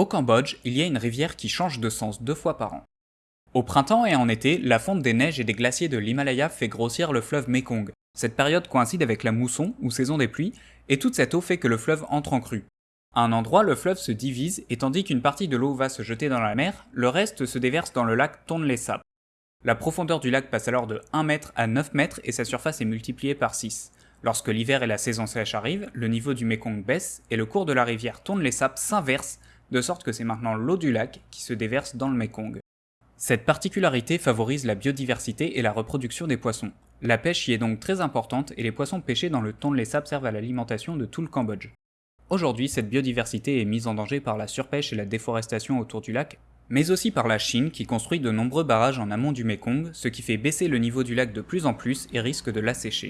Au Cambodge, il y a une rivière qui change de sens deux fois par an. Au printemps et en été, la fonte des neiges et des glaciers de l'Himalaya fait grossir le fleuve Mekong. Cette période coïncide avec la mousson, ou saison des pluies, et toute cette eau fait que le fleuve entre en crue. À un endroit, le fleuve se divise, et tandis qu'une partie de l'eau va se jeter dans la mer, le reste se déverse dans le lac Tonle Sap. La profondeur du lac passe alors de 1 mètre à 9 mètres et sa surface est multipliée par 6. Lorsque l'hiver et la saison sèche arrivent, le niveau du Mekong baisse et le cours de la rivière Tonle Sap s'inverse, de sorte que c'est maintenant l'eau du lac qui se déverse dans le Mekong. Cette particularité favorise la biodiversité et la reproduction des poissons. La pêche y est donc très importante et les poissons pêchés dans le Tonle Sap servent à l'alimentation de tout le Cambodge. Aujourd'hui, cette biodiversité est mise en danger par la surpêche et la déforestation autour du lac, mais aussi par la Chine qui construit de nombreux barrages en amont du Mekong, ce qui fait baisser le niveau du lac de plus en plus et risque de l'assécher.